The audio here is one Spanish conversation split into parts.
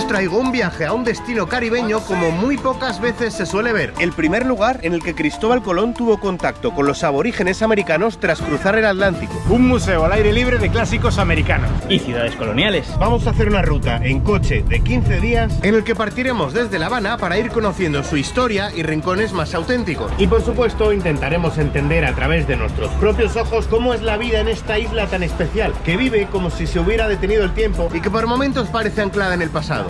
os traigo un viaje a un destino caribeño como muy pocas veces se suele ver. El primer lugar en el que Cristóbal Colón tuvo contacto con los aborígenes americanos tras cruzar el Atlántico. Un museo al aire libre de clásicos americanos. Y ciudades coloniales. Vamos a hacer una ruta en coche de 15 días en el que partiremos desde La Habana para ir conociendo su historia y rincones más auténticos. Y por supuesto intentaremos entender a través de nuestros propios ojos cómo es la vida en esta isla tan especial, que vive como si se hubiera detenido el tiempo y que por momentos parece anclada en el pasado.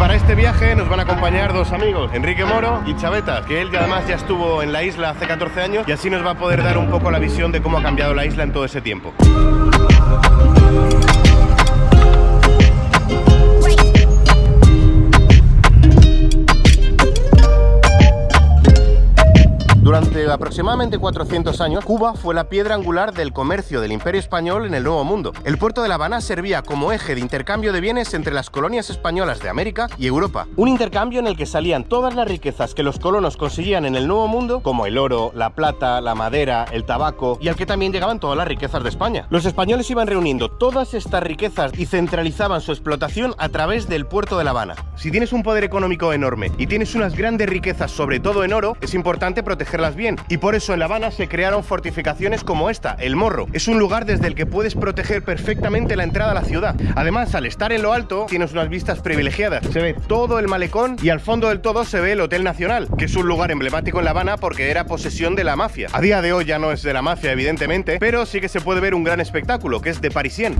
para este viaje nos van a acompañar dos amigos, Enrique Moro y Chaveta, que él además ya estuvo en la isla hace 14 años y así nos va a poder dar un poco la visión de cómo ha cambiado la isla en todo ese tiempo. Durante aproximadamente 400 años, Cuba fue la piedra angular del comercio del Imperio Español en el Nuevo Mundo. El puerto de La Habana servía como eje de intercambio de bienes entre las colonias españolas de América y Europa. Un intercambio en el que salían todas las riquezas que los colonos conseguían en el Nuevo Mundo, como el oro, la plata, la madera, el tabaco, y al que también llegaban todas las riquezas de España. Los españoles iban reuniendo todas estas riquezas y centralizaban su explotación a través del puerto de La Habana. Si tienes un poder económico enorme y tienes unas grandes riquezas, sobre todo en oro, es importante bien. Y por eso en La Habana se crearon fortificaciones como esta, el Morro. Es un lugar desde el que puedes proteger perfectamente la entrada a la ciudad. Además, al estar en lo alto, tienes unas vistas privilegiadas. Se ve todo el malecón y al fondo del todo se ve el Hotel Nacional, que es un lugar emblemático en La Habana porque era posesión de la mafia. A día de hoy ya no es de la mafia, evidentemente, pero sí que se puede ver un gran espectáculo, que es de Parisien.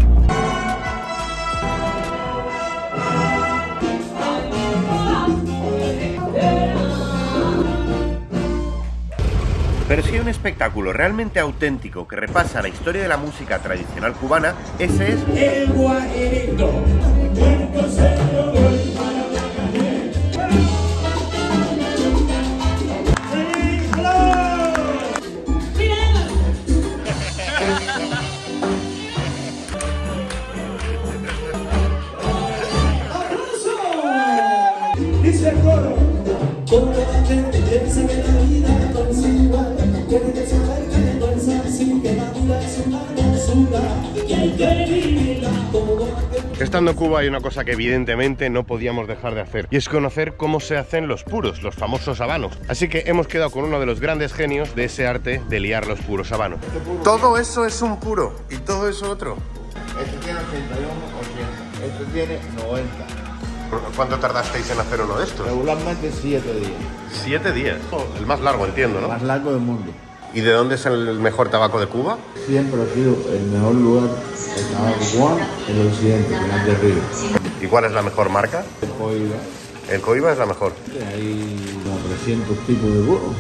Pero si hay un espectáculo realmente auténtico que repasa la historia de la música tradicional cubana, ese es... El Estando en Cuba hay una cosa que evidentemente no podíamos dejar de hacer y es conocer cómo se hacen los puros, los famosos habanos. Así que hemos quedado con uno de los grandes genios de ese arte de liar los puros habanos. Todo eso es un puro y todo eso otro. Este tiene 81, 80. Este tiene 90. ¿Cuánto tardasteis en hacer uno de estos? Regularmente 7 días. Siete días. El más largo, entiendo, ¿no? Más largo del mundo. ¿Y de dónde es el mejor tabaco de Cuba? Siempre ha sido el mejor lugar el tabaco cubano en el occidente, en el de Río. ¿Y cuál es la mejor marca? El Coiba, El Coiba es la mejor. hay como 300 tipos de burros.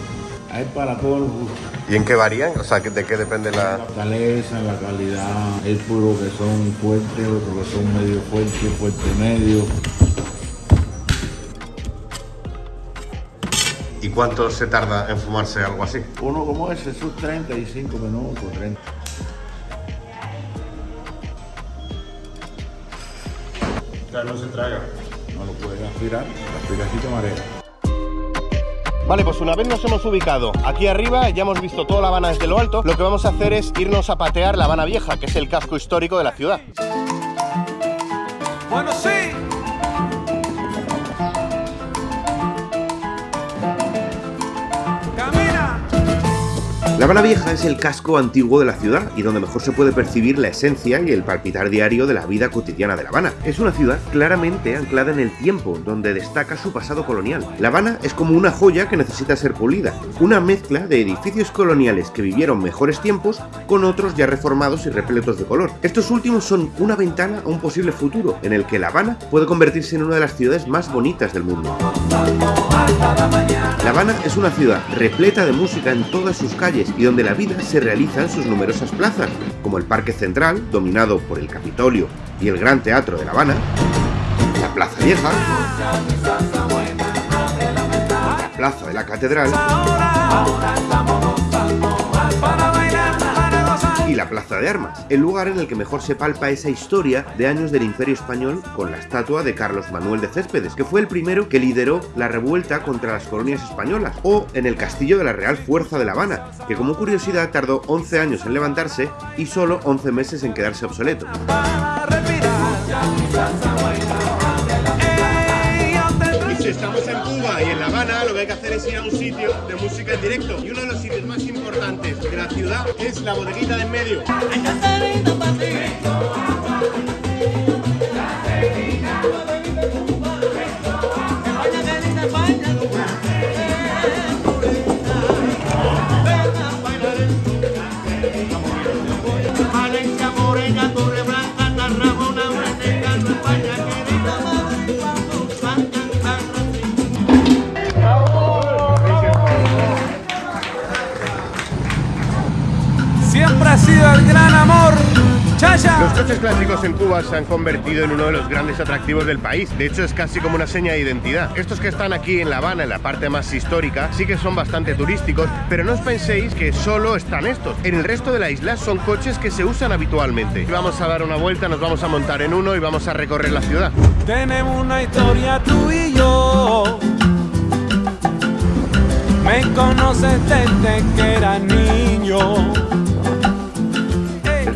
Hay para todos los gustos. ¿Y en qué varían? O sea, ¿de qué depende la...? La fortaleza, la calidad, hay puros que son fuertes, otros que son medio fuertes, fuerte medio. ¿Y cuánto se tarda en fumarse algo así? Uno como ese, sus 35 minutos, 30. no se traga. No lo puedes aspirar, aspirar así te marea. Vale, pues una vez nos hemos ubicado aquí arriba, ya hemos visto toda La Habana desde lo alto, lo que vamos a hacer es irnos a patear La Habana Vieja, que es el casco histórico de la ciudad. Bueno, sí. La Habana Vieja es el casco antiguo de la ciudad y donde mejor se puede percibir la esencia y el palpitar diario de la vida cotidiana de La Habana. Es una ciudad claramente anclada en el tiempo, donde destaca su pasado colonial. La Habana es como una joya que necesita ser pulida, una mezcla de edificios coloniales que vivieron mejores tiempos con otros ya reformados y repletos de color. Estos últimos son una ventana a un posible futuro en el que La Habana puede convertirse en una de las ciudades más bonitas del mundo. La Habana es una ciudad repleta de música en todas sus calles y donde la vida se realiza en sus numerosas plazas, como el Parque Central, dominado por el Capitolio y el Gran Teatro de La Habana, la Plaza Vieja, la Plaza de la Catedral la Plaza de Armas, el lugar en el que mejor se palpa esa historia de años del Imperio Español con la estatua de Carlos Manuel de Céspedes, que fue el primero que lideró la revuelta contra las colonias españolas, o en el castillo de la Real Fuerza de La Habana, que como curiosidad tardó 11 años en levantarse y solo 11 meses en quedarse obsoleto. Cuba y en La Habana, lo que hay que hacer es ir a un sitio de música en directo. Y uno de los sitios más importantes de la ciudad es la bodeguita de en medio. Gran amor, Chaya. Los coches clásicos en Cuba se han convertido en uno de los grandes atractivos del país. De hecho, es casi como una seña de identidad. Estos que están aquí en La Habana, en la parte más histórica, sí que son bastante turísticos, pero no os penséis que solo están estos. En el resto de la isla son coches que se usan habitualmente. Vamos a dar una vuelta, nos vamos a montar en uno y vamos a recorrer la ciudad. Tenemos una historia tú y yo. Me conoces desde que era niño.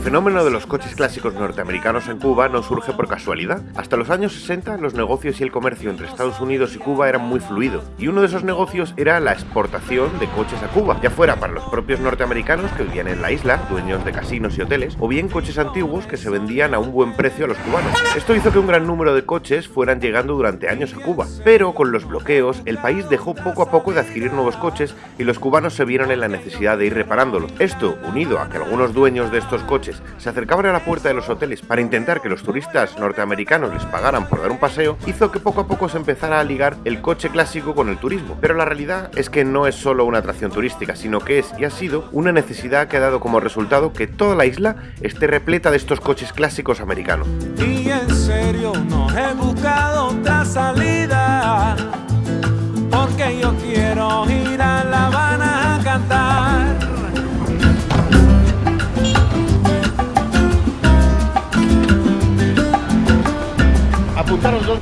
El fenómeno de los coches clásicos norteamericanos en Cuba no surge por casualidad. Hasta los años 60 los negocios y el comercio entre Estados Unidos y Cuba eran muy fluidos, y uno de esos negocios era la exportación de coches a Cuba, ya fuera para los propios norteamericanos que vivían en la isla, dueños de casinos y hoteles, o bien coches antiguos que se vendían a un buen precio a los cubanos. Esto hizo que un gran número de coches fueran llegando durante años a Cuba, pero con los bloqueos el país dejó poco a poco de adquirir nuevos coches y los cubanos se vieron en la necesidad de ir reparándolos. Esto, unido a que algunos dueños de estos coches se acercaban a la puerta de los hoteles para intentar que los turistas norteamericanos les pagaran por dar un paseo, hizo que poco a poco se empezara a ligar el coche clásico con el turismo. Pero la realidad es que no es solo una atracción turística, sino que es y ha sido una necesidad que ha dado como resultado que toda la isla esté repleta de estos coches clásicos americanos.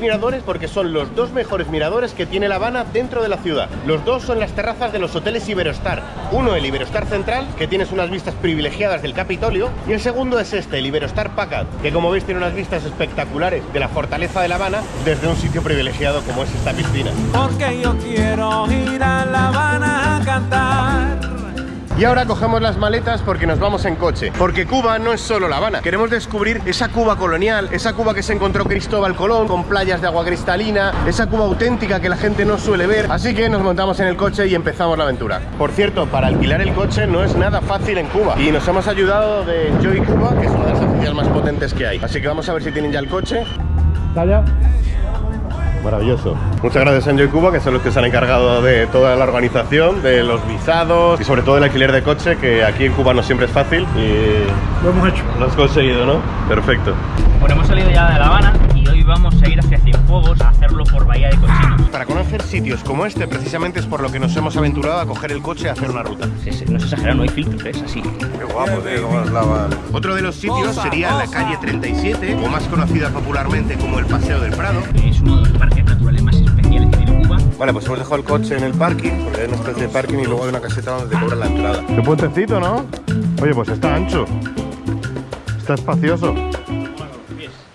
Miradores porque son los dos mejores miradores que tiene La Habana dentro de la ciudad. Los dos son las terrazas de los hoteles Iberostar. Uno el Iberostar Central, que tienes unas vistas privilegiadas del Capitolio, y el segundo es este, el Iberostar Packard, que como veis tiene unas vistas espectaculares de la fortaleza de La Habana desde un sitio privilegiado como es esta piscina. Porque yo quiero ir a La. Y ahora cogemos las maletas porque nos vamos en coche. Porque Cuba no es solo La Habana. Queremos descubrir esa Cuba colonial, esa Cuba que se encontró Cristóbal Colón, con playas de agua cristalina, esa Cuba auténtica que la gente no suele ver. Así que nos montamos en el coche y empezamos la aventura. Por cierto, para alquilar el coche no es nada fácil en Cuba. Y nos hemos ayudado de Joy Cuba, que es una de las agencias más potentes que hay. Así que vamos a ver si tienen ya el coche. ¿Está Maravilloso. Muchas gracias a Enjoy Cuba, que son los que se han encargado de toda la organización, de los visados y sobre todo el alquiler de coche, que aquí en Cuba no siempre es fácil. Y lo hemos hecho. Lo has conseguido, ¿no? Perfecto. Bueno, hemos salido ya de La Habana y hoy vamos a ir hacia Cienfuegos a hacerlo por Bahía de Cochinos. Para conocer sitios como este, precisamente es por lo que nos hemos aventurado a coger el coche y hacer una ruta. Sí, sí, No es exagerado, no hay filtros, es así. Qué guapo, tío, cómo es la Otro de los sitios sería la calle 37, o más conocida popularmente como el Paseo del Prado. Es uno de los parques naturales más especiales que tiene Cuba. Vale, pues hemos dejado el coche en el parking, porque hay una especie de parking y luego hay una caseta donde te cobran la entrada. Qué puentecito, ¿no? Oye, pues está ancho. Está espacioso.